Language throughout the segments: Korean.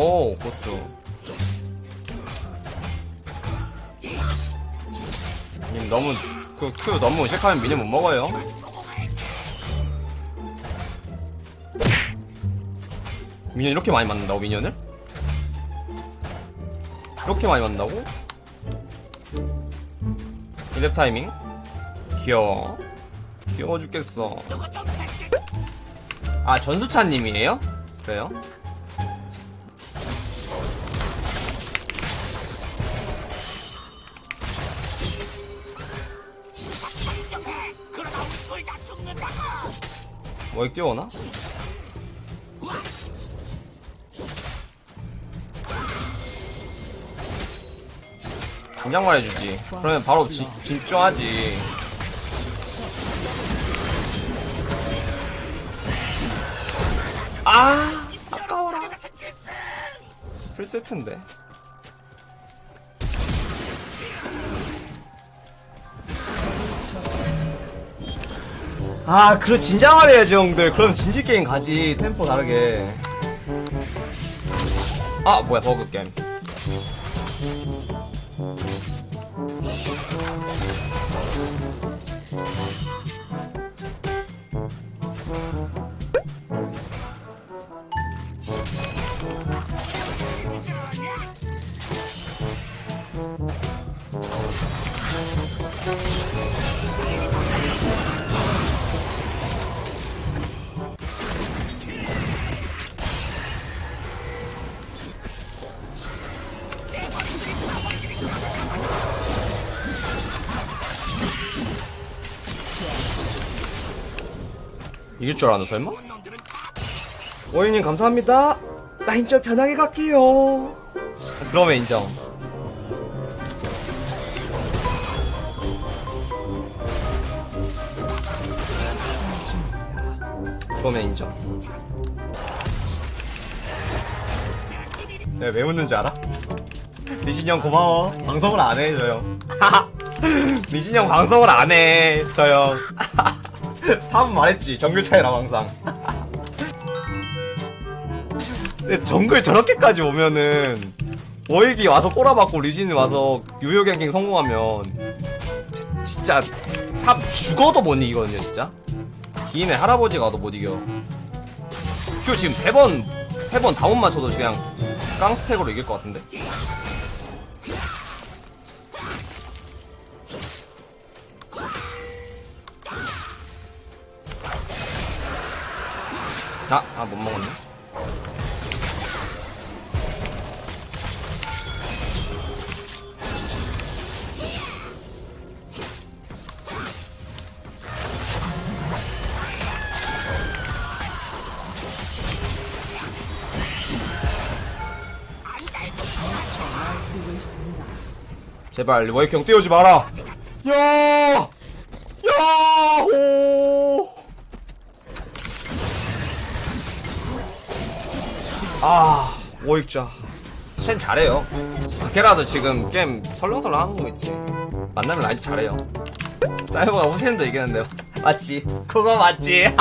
오 고수 님 너무 그큐 너무 의식하면 미니 못 먹어요 미니언 이렇게 많이 맞는다고 미니언을? 이렇게 많이 맞는다고? 이랩 타이밍 귀여워 귀여워 죽겠어 아 전수찬님이에요? 그래요? 뭐에 끼워나? 긴장만 해주지. 그러면 바로 지, 집중하지. 아 아까워라. 풀세트인데 아 그래 진정을 해야지 형들. 그럼 진지 게임 가지. 템포 다르게. 아 뭐야 버그 게임 이길 줄 알았나 설마? 오이님 감사합니다. 나 인정 편하게 갈게요. 그러면 인정. 그러면 인정. 내가 왜 웃는지 알아? 리신 형 고마워. 방송을 안해저 형. 리신 형 방송을 안해 저형 다음 말했지. 정글 차이라 항상. 근데 정글 저렇게까지 오면은 워윅이 와서 꼬라박고 리신이 와서 유효 ganking 성공하면 진짜 탑 죽어도 못 이기거든요 진짜? 기인의 할아버지가 와도 못 이겨. Q 지금 세 번 세 번 다 안 맞춰도 그냥 깡스펙으로 이길 것 같은데 아, 아, 못 먹었네. 제발 워이형 띄우지 마라. 야! 야 호! 아, 오익자. 챔 잘해요. 걔라서 지금 게임 설렁설렁 하는 거겠지. 만나면 아직 잘해요. 사이버가 우센도 이기는데요. 맞지? 그거 맞지?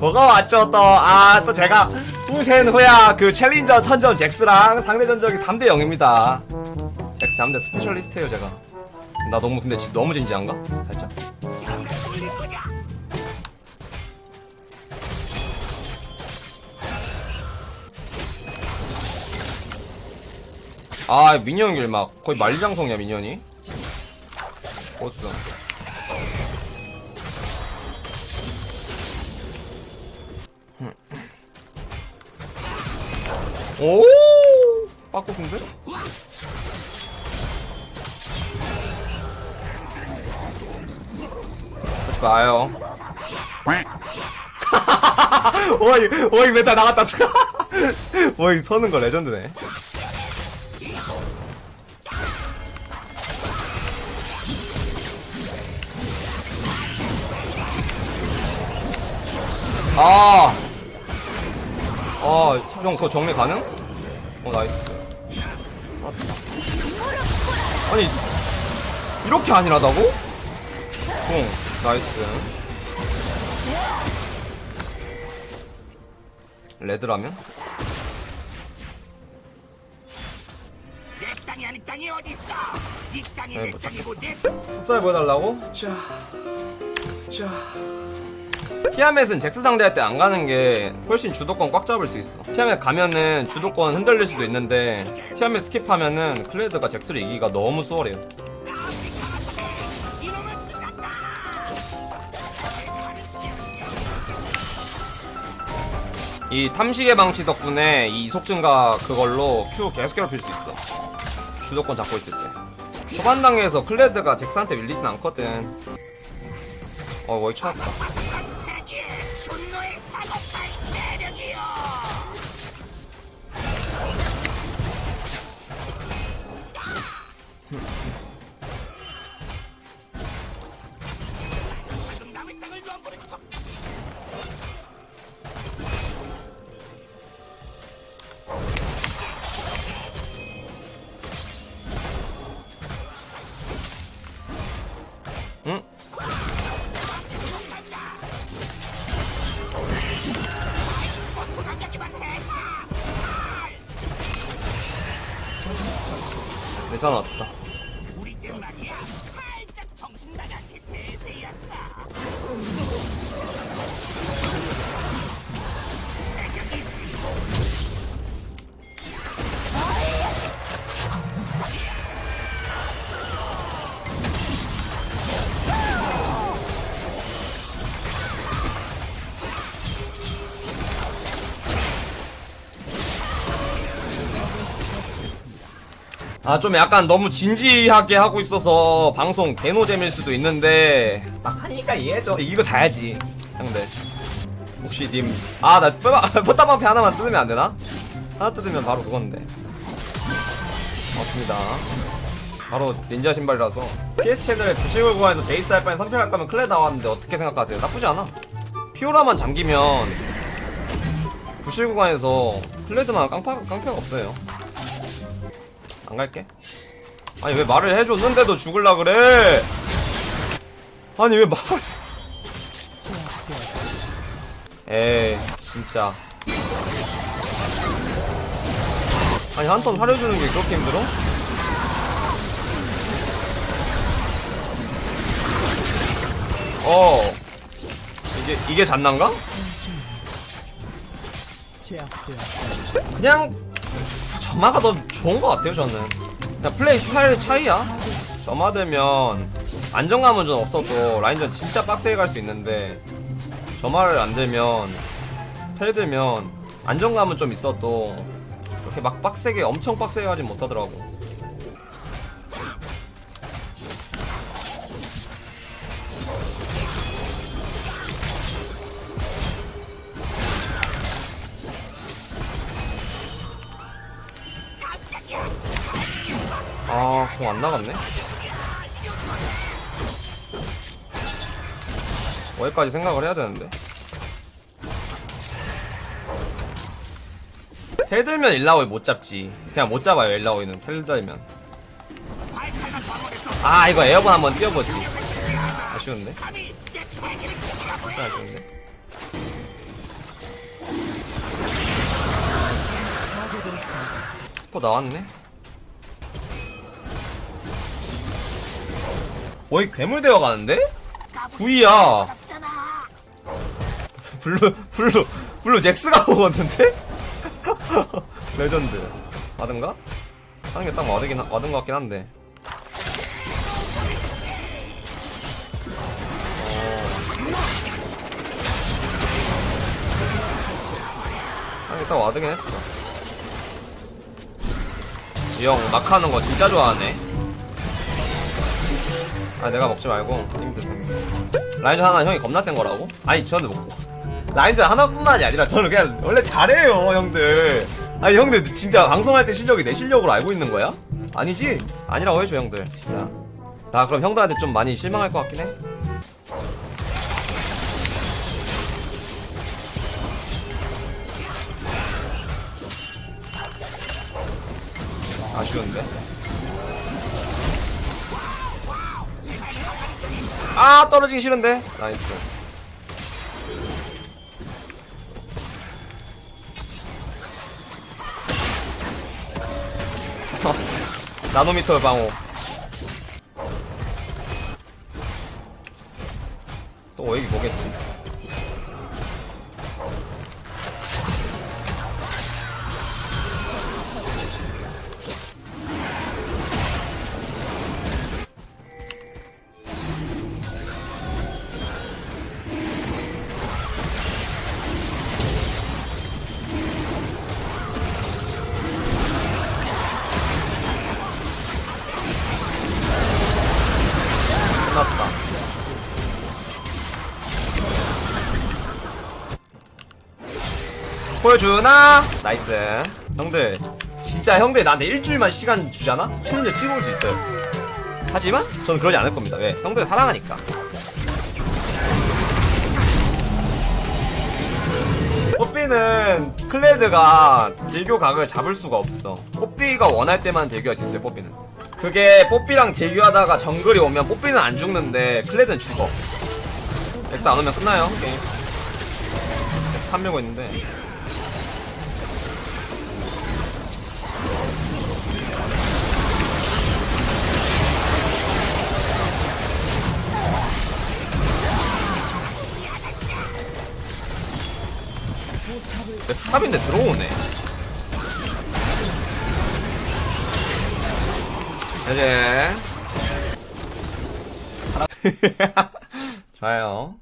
뭐가 맞죠, 또. 아, 또 제가 우센 후야 그 챌린저 천점 잭스랑 상대 전적이 3대 0입니다. 잭스 잠대 스페셜리스트예요, 제가. 나 너무 근데 지- 너무 진지한가? 살짝. 아 미니언 길막 거의 만리장성이야 미니언이 보스 오! 빠꾸순데? 하지 마요. 오이 오이 메타 나갔다 오이 서는 거 레전드네 아. 아! 아, 형, 그거 정리 가능? 어, 나이스. 아니, 이렇게 아니라다고? 응, 나이스. 레드라면? 내 땅이 네 땅이 네, 내 뭐, 땅이고 보여달라고? 자, 자. 티아멧은 잭스 상대할 때 안 가는 게 훨씬 주도권 꽉 잡을 수 있어. 티아멧 가면은 주도권 흔들릴 수도 있는데 티아멧 skip하면은 클레드가 잭스를 이기기가 너무 수월해요. 이 탐식의 망치 덕분에 이 이속 증가 그걸로 Q 계속 괴롭힐 수 있어. 주도권 잡고 있을 때. 초반 단계에서 클레드가 잭스한테 밀리진 않거든. 어, 뭘 찾았다. 내산 왔다. 아, 좀 약간 너무 진지하게 하고 있어서 방송 개노잼일 수도 있는데, 막 하니까 이해해줘. 이거 자야지, 형들. 혹시 님, 아, 나 포탑방패 하나만 뜯으면 안 되나? 하나 뜯으면 바로 그건데. 맞습니다. 바로 닌자 신발이라서. PS 채널에 부식을 구간에서 제이스 할 바엔 선택할 거면 클레 나왔는데 어떻게 생각하세요? 나쁘지 않아. 피오라만 잠기면 부실 구간에서 클레드만 깡파, 깡패가 없어요. 안 갈게. 아니 왜 말을 해줬는데도 죽을라 그래? 아니 왜 말? 에이 진짜. 아니 한 턴 사려주는 게 그렇게 힘들어? 어 이게 이게 잔난가? 그냥 점화가 더 좋은 것 같아요 저는. 그냥 플레이 스타일 차이야. 점화되면 안정감은 좀 없어도 라인전 진짜 빡세게 갈 수 있는데 점화를 안 들면 텔 들면 안정감은 좀 있어도 그렇게 막 빡세게 엄청 빡세게 가진 못하더라고 공 안 나갔네? 어디까지 생각을 해야 되는데? 텔 들면 일라오이 못 잡지. 그냥 못 잡아요, 일라오이는. 텔 들면. 아, 이거 에어건 한번 띄워보지. 아쉬운데? 진짜 아쉬운데? 스포 나왔네? 어이 괴물 되어 가는데? 구이야. 블루 블루 블루 잭스가 오거든데? 레전드. 와든가? 하는 게 딱 와드긴 하- 와든 것 같긴 한데. 어. 게딱 와드긴 했어. 이형 막하는 거 진짜 좋아하네. 아 내가 먹지 말고. 팀 드세요 라인전 하나 형이 겁나 센 거라고? 아니 저는 먹고. 라인전 하나뿐만이 아니라 저는 그냥 원래 잘해요 형들. 아니 형들 진짜 방송할 때 실력이 내 실력으로 알고 있는 거야? 아니지? 아니라고 해줘 형들. 진짜. 나 그럼 형들한테 좀 많이 실망할 것 같긴 해. 아쉬운데 아 떨어지기 싫은데? 나이스. 나노미터 방어. 또 여기 뭐겠지 보여주나? nice. 형들 진짜 형들 나한테 일주일만 시간 주잖아? challenger 찍어올 수 있어요. 하지만 저는 그러지 않을 겁니다. 왜? 형들을 사랑하니까. 뽀삐는 클레드가 딜교 각을 잡을 수가 없어. 뽀삐가 원할 때만 딜교할 수 있어요 뽀삐는. 그게 뽀삐랑 딜교하다가 정글이 오면 뽀삐는 안 죽는데 클레드는 죽어. 엑스 안 오면 끝나요 게임. 판매고 있는데 내 탑인데 들어오네. 이제. 좋아요